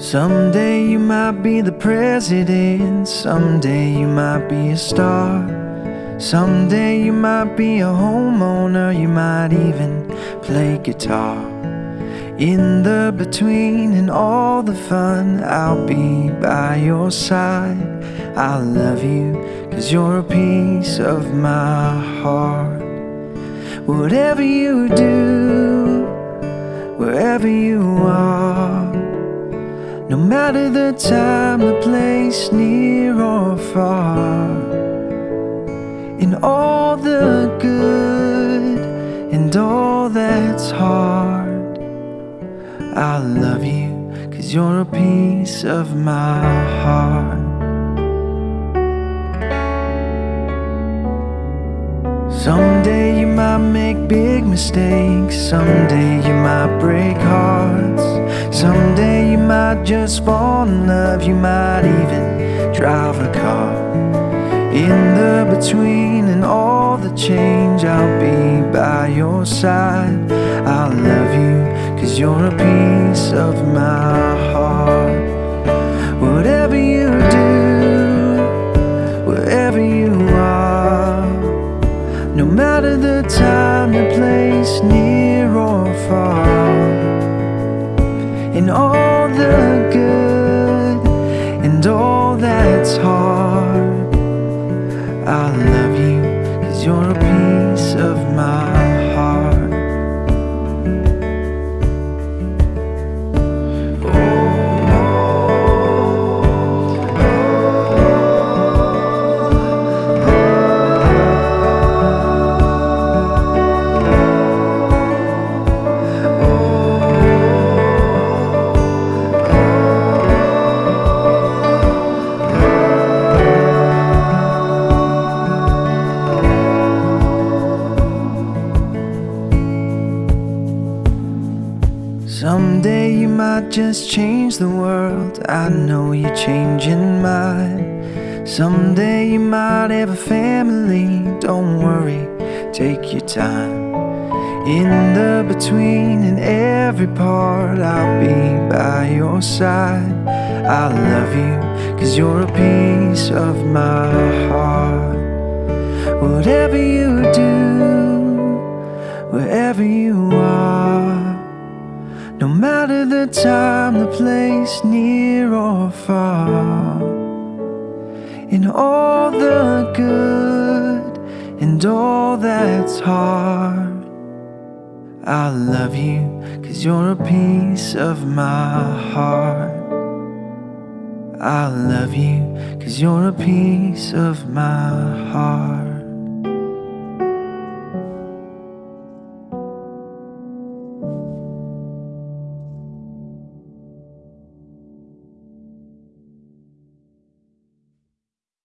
Someday you might be the president, someday you might be a star. Someday you might be a homeowner, you might even play guitar. In the between and all the fun, I'll be by your side. I love you, cause you're a piece of my heart. Whatever you do, wherever you are. No matter the time, the place, near or far In all the good and all that's hard I love you cause you're a piece of my heart. Someday you might make big mistakes Someday you might break hearts Someday might just fall in love You might even drive a car. In the between and all the change I'll be by your side. I'll love you cause you're a piece of my heart. Whatever you do, that's hard. Someday you might just change the world. I know you're changing mine. Someday you might have a family. Don't worry, take your time. In the between and every part, I'll be by your side. I love you, cause you're a piece of my heart. Whatever you do, No matter the time, the place, near or far. In all the good and all that's hard I love you cause you're a piece of my heart. I love you cause you're a piece of my heart